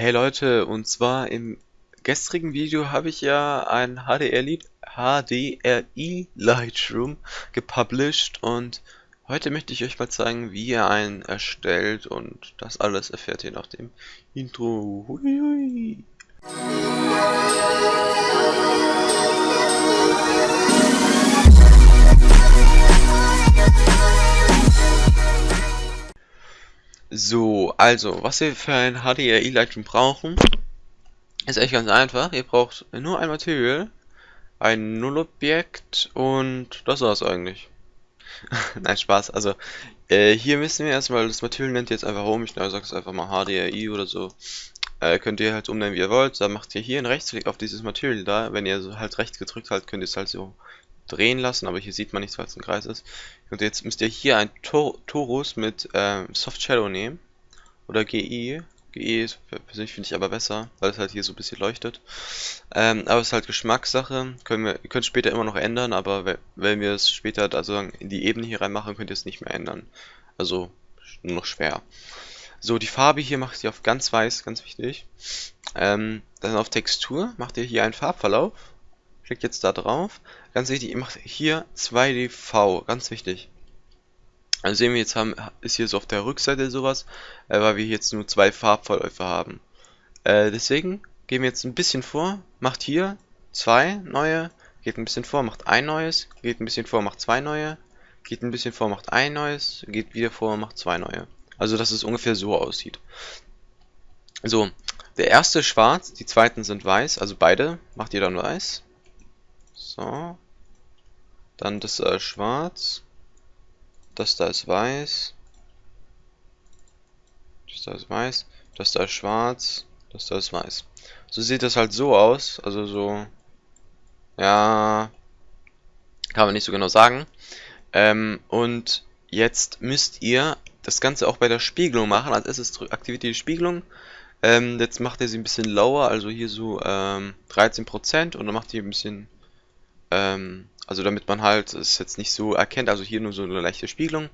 Hey Leute, und zwar im gestrigen Video habe ich ja ein HDRI, HDRI Lightroom gepublished und heute möchte ich euch mal zeigen, wie ihr einen erstellt und das alles erfährt ihr nach dem Intro. Hui, So, also, was wir für ein HDRI Lightroom brauchen, ist echt ganz einfach. Ihr braucht nur ein Material, ein Nullobjekt und das war's eigentlich. Nein, Spaß. Also, äh, hier müssen wir erstmal, das Material nennt ihr jetzt einfach um, ich sage es einfach mal HDRI oder so. Äh, könnt ihr halt umnennen, wie ihr wollt. Dann macht ihr hier einen Rechtsklick auf dieses Material da. Wenn ihr so halt rechts gedrückt habt, könnt ihr es halt so drehen lassen, aber hier sieht man nichts, weil es ein Kreis ist. Und jetzt müsst ihr hier ein Tor Torus mit ähm, Soft Shadow nehmen. Oder GI. GI ist persönlich finde ich aber besser, weil es halt hier so ein bisschen leuchtet. Ähm, aber es ist halt Geschmackssache. Können wir, ihr könnt später immer noch ändern, aber wenn wir es später also in die Ebene hier reinmachen, könnt ihr es nicht mehr ändern. Also nur noch schwer. So, die Farbe hier macht ihr auf ganz weiß, ganz wichtig. Ähm, dann auf Textur macht ihr hier einen Farbverlauf Klickt jetzt da drauf. Ganz wichtig, ihr macht hier 2DV, ganz wichtig. Also sehen wir jetzt haben, ist hier so auf der Rückseite sowas, äh, weil wir jetzt nur zwei Farbverläufe haben. Äh, deswegen gehen wir jetzt ein bisschen vor, macht hier zwei neue, geht ein bisschen vor, macht ein neues, geht ein bisschen vor, macht zwei neue, geht ein bisschen vor, macht ein neues, geht wieder vor, macht zwei neue. Also dass es ungefähr so aussieht. So, der erste schwarz, die zweiten sind weiß, also beide macht ihr dann weiß. So. Dann das da schwarz. Das da ist weiß. Das da ist weiß. Das da ist schwarz. Das da ist weiß. So sieht das halt so aus. Also so. Ja. Kann man nicht so genau sagen. Ähm, und jetzt müsst ihr das Ganze auch bei der Spiegelung machen. Als erstes aktiviert ihr die Spiegelung. Ähm, jetzt macht ihr sie ein bisschen lower, also hier so ähm, 13% und dann macht ihr ein bisschen ähm, also damit man halt es jetzt nicht so erkennt, also hier nur so eine leichte Spiegelung.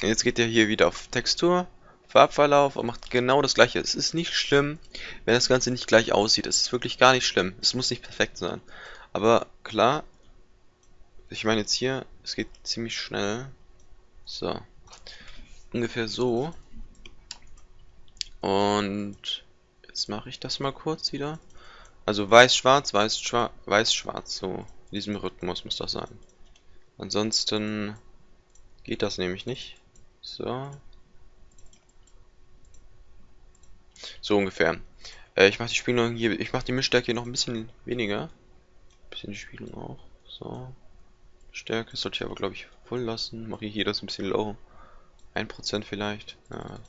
Jetzt geht ihr hier wieder auf Textur, Farbverlauf und macht genau das gleiche. Es ist nicht schlimm, wenn das Ganze nicht gleich aussieht. Es ist wirklich gar nicht schlimm. Es muss nicht perfekt sein. Aber klar, ich meine jetzt hier, es geht ziemlich schnell. So. Ungefähr so. Und jetzt mache ich das mal kurz wieder. Also weiß-schwarz, weiß-schwarz, weiß-schwarz, so. In diesem Rhythmus muss das sein. Ansonsten geht das nämlich nicht. So. So ungefähr. Äh, ich mache die Spiegelung hier, ich mache die Mischstärke hier noch ein bisschen weniger. Ein bisschen die Spiegelung auch. So. Stärke sollte ich aber glaube ich voll lassen. Mache ich hier das ein bisschen low. 1% vielleicht. Ja.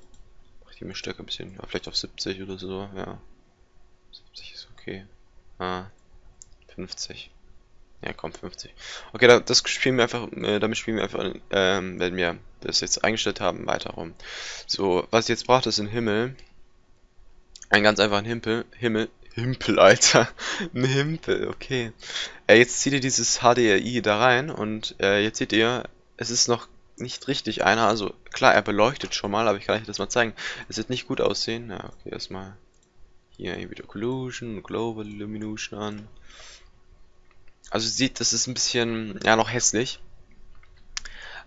Mache die Mischstärke ein bisschen, ja, vielleicht auf 70 oder so. Ja. 70 ist okay. Ah. 50. Ja, komm, 50. Okay, das spielen wir einfach, äh, damit spielen wir einfach, ähm, wenn wir das jetzt eingestellt haben, weiter rum. So, was ich jetzt braucht, ist ein Himmel. Ein ganz einfachen Himpel, Himmel, Himpel, Alter. ein Himpel, okay. Äh, jetzt zieht ihr dieses HDRI da rein und äh, jetzt seht ihr, es ist noch nicht richtig einer. Also klar, er beleuchtet schon mal, aber ich kann euch das mal zeigen. Es wird nicht gut aussehen. Ja, okay, erstmal hier wieder Collusion, Global Illumination an. Also sieht, das ist ein bisschen, ja, noch hässlich.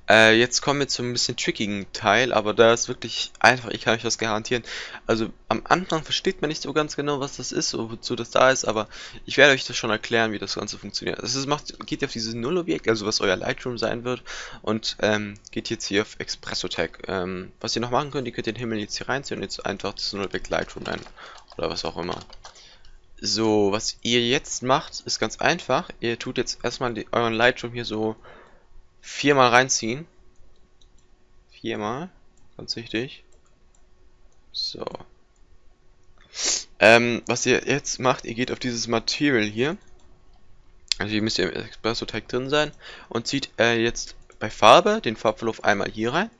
Äh, jetzt kommen wir zu ein bisschen trickigen Teil, aber da ist wirklich einfach, ich kann euch das garantieren. Also am Anfang versteht man nicht so ganz genau, was das ist, wozu das da ist, aber ich werde euch das schon erklären, wie das Ganze funktioniert. Also es macht, geht auf dieses Nullobjekt, also was euer Lightroom sein wird, und ähm, geht jetzt hier auf Expresso Tag. Ähm, was ihr noch machen könnt, ihr könnt den Himmel jetzt hier reinziehen und jetzt einfach das Nullobjekt Lightroom nennen. Oder was auch immer. So, was ihr jetzt macht, ist ganz einfach. Ihr tut jetzt erstmal die, euren Lightroom hier so viermal reinziehen. Viermal. Ganz wichtig. So. Ähm, was ihr jetzt macht, ihr geht auf dieses Material hier. Also hier müsst ihr im Espresso Tag drin sein. Und zieht äh, jetzt bei Farbe den Farbverlauf einmal hier rein.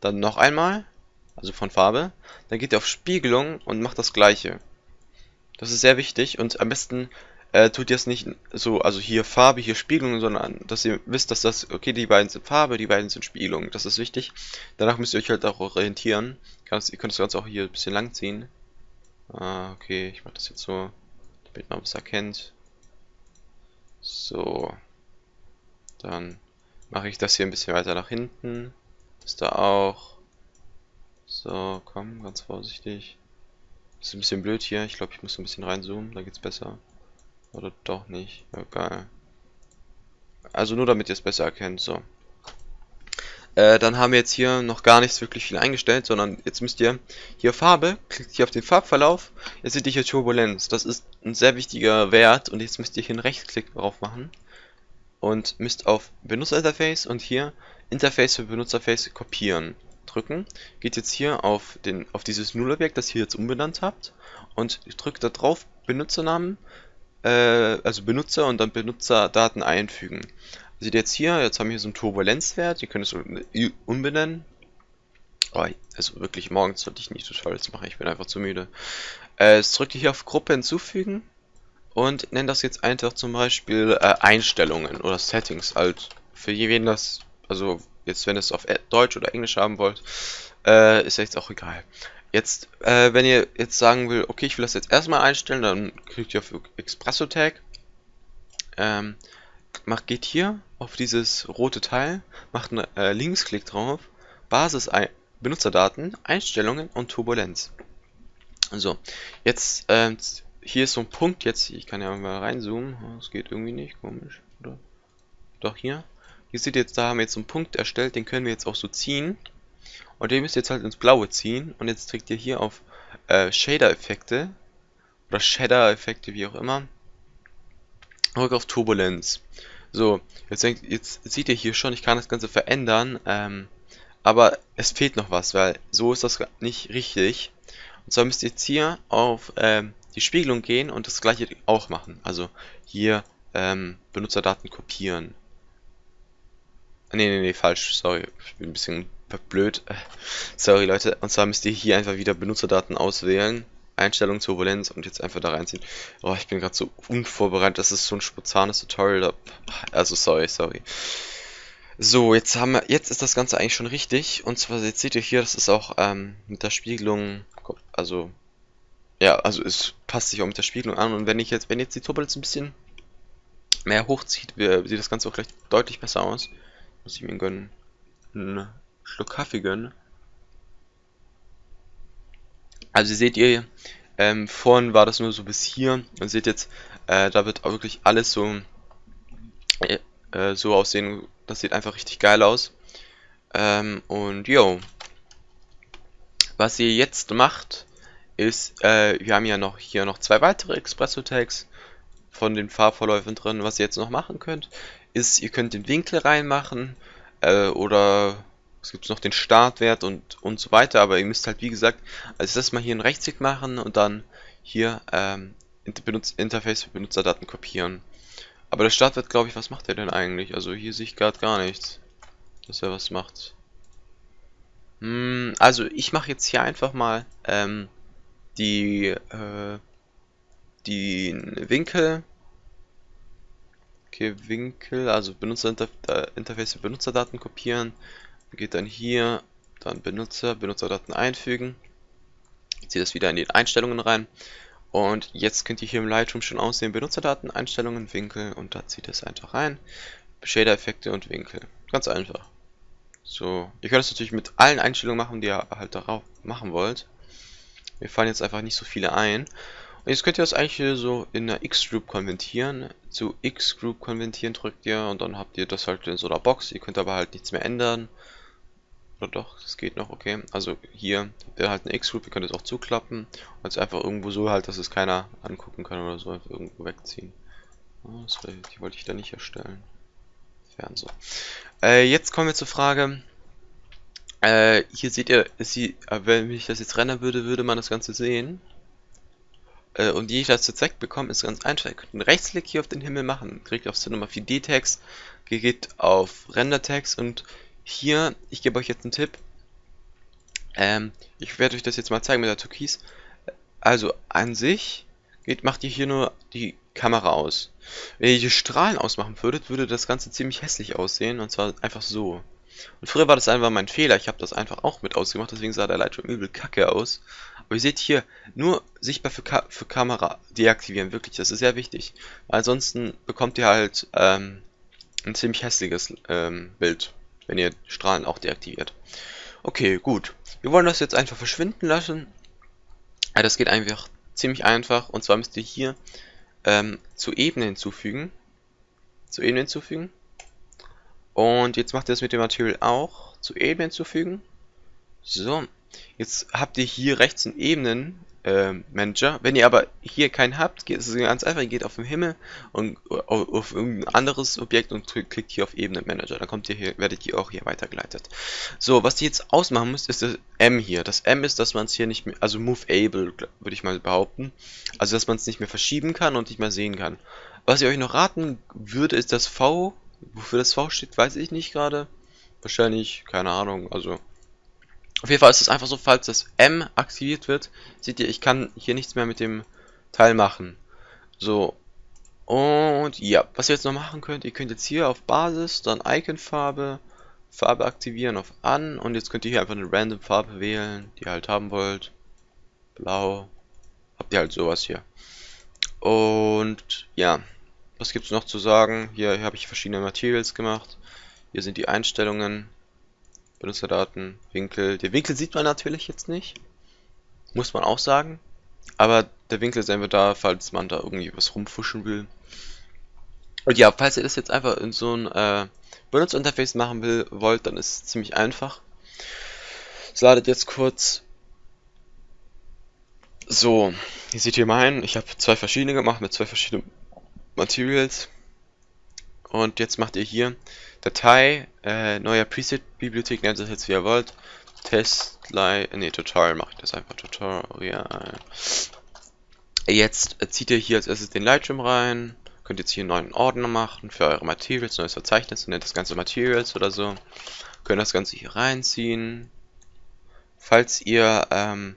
Dann noch einmal. Also von Farbe. Dann geht ihr auf Spiegelung und macht das gleiche. Das ist sehr wichtig und am besten äh, tut ihr es nicht so, also hier Farbe, hier Spiegelung, sondern dass ihr wisst, dass das, okay, die beiden sind Farbe, die beiden sind Spiegelung. Das ist wichtig. Danach müsst ihr euch halt auch orientieren. Ihr könnt das Ganze auch hier ein bisschen lang ziehen. Ah, okay, ich mache das jetzt so, damit man es erkennt. So. Dann mache ich das hier ein bisschen weiter nach hinten. Ist da auch. So, komm, ganz vorsichtig. Ist ein bisschen blöd hier. Ich glaube, ich muss ein bisschen reinzoomen, da geht's besser. Oder doch nicht. Egal. Also nur damit ihr es besser erkennt. So. Äh, dann haben wir jetzt hier noch gar nichts wirklich viel eingestellt, sondern jetzt müsst ihr hier Farbe, klickt hier auf den Farbverlauf, jetzt seht ihr hier Turbulenz. Das ist ein sehr wichtiger Wert und jetzt müsst ihr hier einen Rechtsklick drauf machen und müsst auf Benutzerinterface und hier Interface für Benutzerface kopieren drücken. Geht jetzt hier auf, den, auf dieses Nullobjekt, das ihr jetzt umbenannt habt und drückt da drauf Benutzernamen, äh, also Benutzer und dann Benutzerdaten einfügen. Seht ihr jetzt hier, jetzt haben wir hier so einen Turbulenzwert, ihr könnt es umbenennen. Oh, also wirklich, morgens sollte ich nicht so stolz machen, ich bin einfach zu müde. Äh, jetzt drückt ihr hier auf Gruppe hinzufügen und nennt das jetzt einfach zum Beispiel äh, Einstellungen oder Settings halt. Für jeden das, also jetzt wenn ihr es auf Deutsch oder Englisch haben wollt, äh, ist jetzt auch egal. Jetzt, äh, wenn ihr jetzt sagen will, okay, ich will das jetzt erstmal einstellen, dann klickt ihr auf Expresso Tag. Ähm, macht, geht hier auf dieses rote Teil, macht einen äh, Linksklick drauf, Basis ein Benutzerdaten, Einstellungen und Turbulenz. So, jetzt, ähm, hier ist so ein Punkt, jetzt, ich kann ja mal reinzoomen, das geht irgendwie nicht, komisch, oder? Doch, hier. Hier seht ihr jetzt, da haben wir jetzt einen Punkt erstellt, den können wir jetzt auch so ziehen. Und den müsst ihr jetzt halt ins Blaue ziehen. Und jetzt trägt ihr hier auf äh, Shader-Effekte. Oder Shader-Effekte, wie auch immer. Drück auf Turbulenz. So, jetzt, denkt, jetzt seht ihr hier schon, ich kann das Ganze verändern. Ähm, aber es fehlt noch was, weil so ist das nicht richtig. Und zwar müsst ihr jetzt hier auf ähm, die Spiegelung gehen und das gleiche auch machen. Also hier ähm, Benutzerdaten kopieren. Nee, nee, nee, falsch. Sorry. Ich bin ein bisschen blöd. Sorry, Leute. Und zwar müsst ihr hier einfach wieder Benutzerdaten auswählen. Einstellung, Turbulenz und jetzt einfach da reinziehen. Oh, ich bin gerade so unvorbereitet. Das ist so ein spontanes Tutorial. Also, sorry, sorry. So, jetzt haben wir, jetzt ist das Ganze eigentlich schon richtig. Und zwar, jetzt seht ihr hier, das ist auch ähm, mit der Spiegelung, also, ja, also es passt sich auch mit der Spiegelung an. Und wenn ich jetzt, wenn jetzt die Turbulenz ein bisschen mehr hochzieht, sieht das Ganze auch gleich deutlich besser aus. Muss ich mir gönnen. Einen Schluck Kaffee gönnen. Also seht ihr, ähm, vorhin war das nur so bis hier. Und seht jetzt, äh, da wird auch wirklich alles so, äh, äh, so aussehen. Das sieht einfach richtig geil aus. Ähm, und yo. Was ihr jetzt macht, ist, äh, wir haben ja noch hier noch zwei weitere Expresso-Tags von den Farbverläufen drin. Was ihr jetzt noch machen könnt, ist, ihr könnt den Winkel reinmachen äh, oder es gibt noch den Startwert und, und so weiter, aber ihr müsst halt wie gesagt als das mal hier einen Rechtsklick machen und dann hier ähm, Benutz Interface für Benutzerdaten kopieren. Aber der Startwert, glaube ich, was macht er denn eigentlich? Also hier sehe ich gerade gar nichts, dass er was macht. Hm, also ich mache jetzt hier einfach mal ähm, die, äh, die Winkel Okay, Winkel, also Benutzerinterface für Benutzerdaten kopieren. Geht dann hier, dann Benutzer, Benutzerdaten einfügen. Zieht das wieder in die Einstellungen rein. Und jetzt könnt ihr hier im Lightroom schon aussehen, Benutzerdaten, Einstellungen, Winkel und da zieht es einfach rein. Shader-Effekte und Winkel. Ganz einfach. So, ihr könnt es natürlich mit allen Einstellungen machen, die ihr halt darauf machen wollt. Mir fallen jetzt einfach nicht so viele ein. Jetzt könnt ihr das eigentlich so in der X-Group konvertieren. Zu X-Group konvertieren drückt ihr und dann habt ihr das halt in so einer Box. Ihr könnt aber halt nichts mehr ändern. Oder doch, das geht noch, okay. Also hier ihr halt eine X-Group, ihr könnt es auch zuklappen. Und jetzt einfach irgendwo so halt, dass es keiner angucken kann oder so, einfach irgendwo wegziehen. Oh, das, die wollte ich da nicht erstellen. Fern so. Äh, jetzt kommen wir zur Frage. Äh, hier seht ihr, sie, äh, wenn ich das jetzt rennen würde, würde man das Ganze sehen. Äh, und wie ich das jetzt wegbekomme, ist ganz einfach. Ihr könnt einen Rechtsklick hier auf den Himmel machen, klickt auf Cinema 4D Text, geht auf Render Text und hier, ich gebe euch jetzt einen Tipp. Ähm, ich werde euch das jetzt mal zeigen mit der Türkis. Also an sich geht, macht ihr hier nur die Kamera aus. Wenn ihr die Strahlen ausmachen würdet, würde das Ganze ziemlich hässlich aussehen und zwar einfach so. Und früher war das einfach mein Fehler, ich habe das einfach auch mit ausgemacht, deswegen sah der Lightroom übel kacke aus. Und ihr seht hier, nur sichtbar für, Ka für Kamera deaktivieren, wirklich, das ist sehr wichtig. Ansonsten bekommt ihr halt ähm, ein ziemlich hässliches ähm, Bild, wenn ihr Strahlen auch deaktiviert. Okay, gut. Wir wollen das jetzt einfach verschwinden lassen. Das geht einfach ziemlich einfach. Und zwar müsst ihr hier ähm, zu Ebene hinzufügen. Zu Ebene hinzufügen. Und jetzt macht ihr das mit dem Material auch. Zu Ebene hinzufügen. So. Jetzt habt ihr hier rechts einen Ebenen äh, Manager. Wenn ihr aber hier keinen habt, geht es ganz einfach, ihr geht auf den Himmel und auf, auf irgendein anderes Objekt und klickt hier auf Ebene Manager. Dann kommt ihr hier, werdet ihr auch hier weitergeleitet. So, was ihr jetzt ausmachen müsst, ist das M hier. Das M ist, dass man es hier nicht mehr, also Moveable, würde ich mal behaupten. Also, dass man es nicht mehr verschieben kann und nicht mehr sehen kann. Was ich euch noch raten würde, ist das V. Wofür das V steht, weiß ich nicht gerade. Wahrscheinlich, keine Ahnung, also auf jeden Fall ist es einfach so, falls das M aktiviert wird, seht ihr, ich kann hier nichts mehr mit dem Teil machen. So. Und ja, was ihr jetzt noch machen könnt, ihr könnt jetzt hier auf Basis, dann Icon-Farbe, Farbe aktivieren auf An und jetzt könnt ihr hier einfach eine random Farbe wählen, die ihr halt haben wollt. Blau. Habt ihr halt sowas hier. Und ja, was gibt es noch zu sagen? Hier, hier habe ich verschiedene Materials gemacht. Hier sind die Einstellungen. Benutzerdaten, Winkel. Der Winkel sieht man natürlich jetzt nicht. Muss man auch sagen. Aber der Winkel ist einfach da, falls man da irgendwie was rumfuschen will. Und ja, falls ihr das jetzt einfach in so ein äh, Benutzerinterface machen will, wollt, dann ist es ziemlich einfach. Es ladet jetzt kurz. So, hier seht ihr meinen. Ich habe zwei verschiedene gemacht mit zwei verschiedenen Materials. Und jetzt macht ihr hier Datei, äh, neuer Preset-Bibliothek, nennt es jetzt wie ihr wollt. Testline, ne, Tutorial mache ich das einfach, Tutorial. Jetzt zieht ihr hier als erstes den Lightroom rein. Könnt jetzt hier einen neuen Ordner machen für eure Materials, neues Verzeichnis, nennt das Ganze Materials oder so. Könnt das Ganze hier reinziehen. Falls ihr ähm,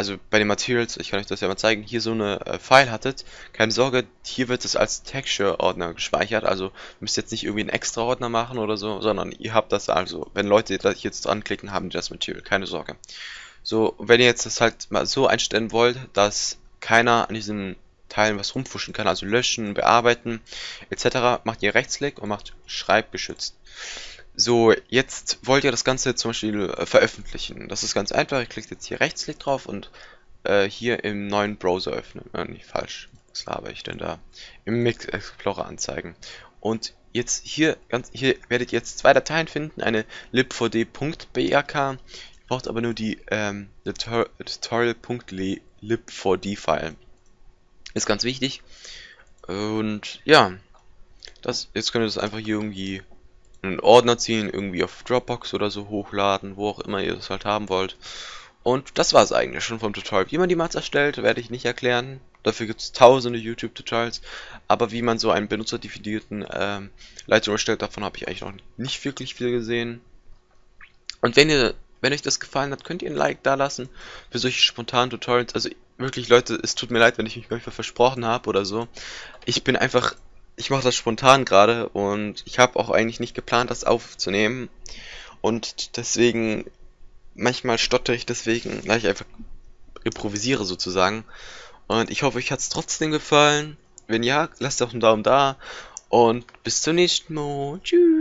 also bei den Materials, ich kann euch das ja mal zeigen, hier so eine äh, File hattet, keine Sorge, hier wird es als Texture-Ordner gespeichert, also müsst ihr jetzt nicht irgendwie einen extra Ordner machen oder so, sondern ihr habt das also, wenn Leute das jetzt dranklicken, haben die das Material, keine Sorge. So, wenn ihr jetzt das halt mal so einstellen wollt, dass keiner an diesen Teilen was rumfuschen kann, also löschen, bearbeiten, etc., macht ihr Rechtsklick und macht Schreibgeschützt. So, jetzt wollt ihr das Ganze zum Beispiel äh, veröffentlichen. Das ist ganz einfach. Ihr klickt jetzt hier Rechtsklick drauf und äh, hier im neuen Browser öffnen. Äh, nicht falsch. Was laber ich denn da? Im Mix Explorer anzeigen. Und jetzt hier, ganz, hier werdet ihr jetzt zwei Dateien finden. Eine libvd.brk. Ihr braucht aber nur die ähm, tutorial.lib4d-File. Ist ganz wichtig. Und ja, das, jetzt könnt ihr das einfach hier irgendwie einen Ordner ziehen, irgendwie auf Dropbox oder so hochladen, wo auch immer ihr das halt haben wollt. Und das war es eigentlich schon vom Tutorial. Wie man die Mats erstellt, werde ich nicht erklären. Dafür gibt es tausende YouTube-Tutorials. Aber wie man so einen benutzerdefinierten ähm, Lightroom erstellt, davon habe ich eigentlich noch nicht wirklich viel gesehen. Und wenn ihr, wenn euch das gefallen hat, könnt ihr ein Like da lassen für solche spontanen Tutorials. Also wirklich, Leute, es tut mir leid, wenn ich mich manchmal versprochen habe oder so. Ich bin einfach ich mache das spontan gerade und ich habe auch eigentlich nicht geplant, das aufzunehmen. Und deswegen, manchmal stotter ich deswegen, weil ich einfach improvisiere sozusagen. Und ich hoffe, euch hat es trotzdem gefallen. Wenn ja, lasst doch einen Daumen da. Und bis zum nächsten Mal. Tschüss.